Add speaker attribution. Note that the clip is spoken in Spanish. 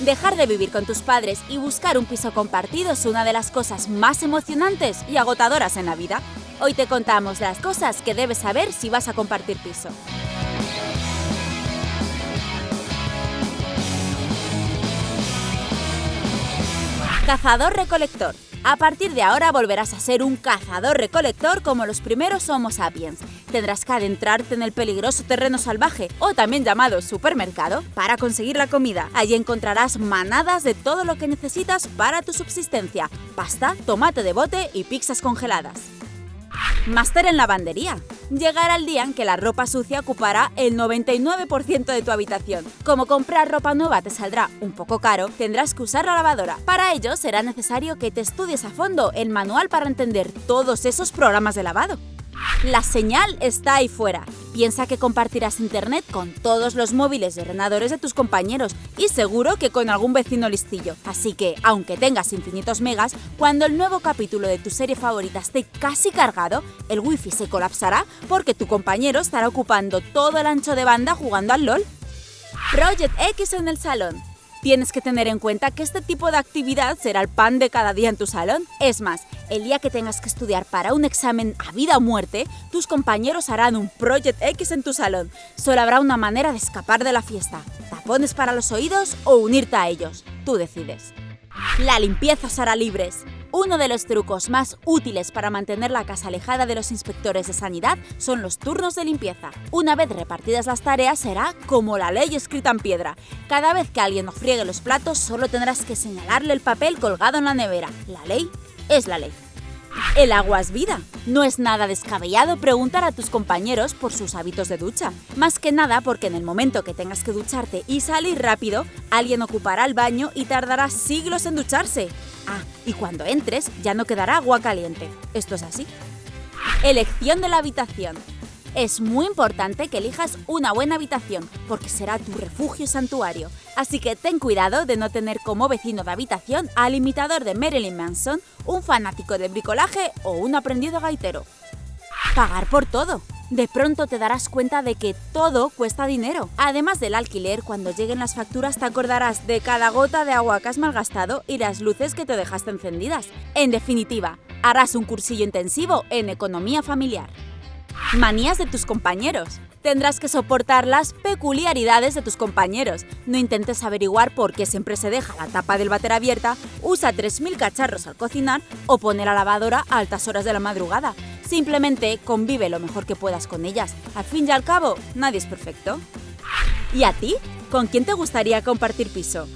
Speaker 1: Dejar de vivir con tus padres y buscar un piso compartido es una de las cosas más emocionantes y agotadoras en la vida. Hoy te contamos las cosas que debes saber si vas a compartir piso. Cazador-recolector. A partir de ahora volverás a ser un cazador-recolector como los primeros Homo sapiens. Tendrás que adentrarte en el peligroso terreno salvaje, o también llamado supermercado, para conseguir la comida. Allí encontrarás manadas de todo lo que necesitas para tu subsistencia. Pasta, tomate de bote y pizzas congeladas. Máster en lavandería. Llegará el día en que la ropa sucia ocupará el 99% de tu habitación. Como comprar ropa nueva te saldrá un poco caro, tendrás que usar la lavadora. Para ello será necesario que te estudies a fondo el manual para entender todos esos programas de lavado. La señal está ahí fuera. Piensa que compartirás internet con todos los móviles y ordenadores de tus compañeros y seguro que con algún vecino listillo. Así que, aunque tengas infinitos megas, cuando el nuevo capítulo de tu serie favorita esté casi cargado, el wifi se colapsará porque tu compañero estará ocupando todo el ancho de banda jugando al LOL. Project X en el salón. Tienes que tener en cuenta que este tipo de actividad será el pan de cada día en tu salón. Es más, el día que tengas que estudiar para un examen a vida o muerte, tus compañeros harán un Project X en tu salón. Solo habrá una manera de escapar de la fiesta. Tapones para los oídos o unirte a ellos. Tú decides. La limpieza os hará libres. Uno de los trucos más útiles para mantener la casa alejada de los inspectores de sanidad son los turnos de limpieza. Una vez repartidas las tareas será como la ley escrita en piedra. Cada vez que alguien no friegue los platos solo tendrás que señalarle el papel colgado en la nevera. La ley es la ley. El agua es vida. No es nada descabellado preguntar a tus compañeros por sus hábitos de ducha. Más que nada porque en el momento que tengas que ducharte y salir rápido, alguien ocupará el baño y tardará siglos en ducharse. Ah, y cuando entres ya no quedará agua caliente. Esto es así. Elección de la habitación. Es muy importante que elijas una buena habitación, porque será tu refugio santuario. Así que ten cuidado de no tener como vecino de habitación al imitador de Marilyn Manson, un fanático de bricolaje o un aprendido gaitero. Pagar por todo. De pronto te darás cuenta de que todo cuesta dinero. Además del alquiler, cuando lleguen las facturas te acordarás de cada gota de agua que has malgastado y las luces que te dejaste encendidas. En definitiva, harás un cursillo intensivo en economía familiar. Manías de tus compañeros. Tendrás que soportar las peculiaridades de tus compañeros. No intentes averiguar por qué siempre se deja la tapa del váter abierta, usa 3.000 cacharros al cocinar o pone la lavadora a altas horas de la madrugada. Simplemente convive lo mejor que puedas con ellas. Al fin y al cabo, nadie es perfecto. ¿Y a ti? ¿Con quién te gustaría compartir piso?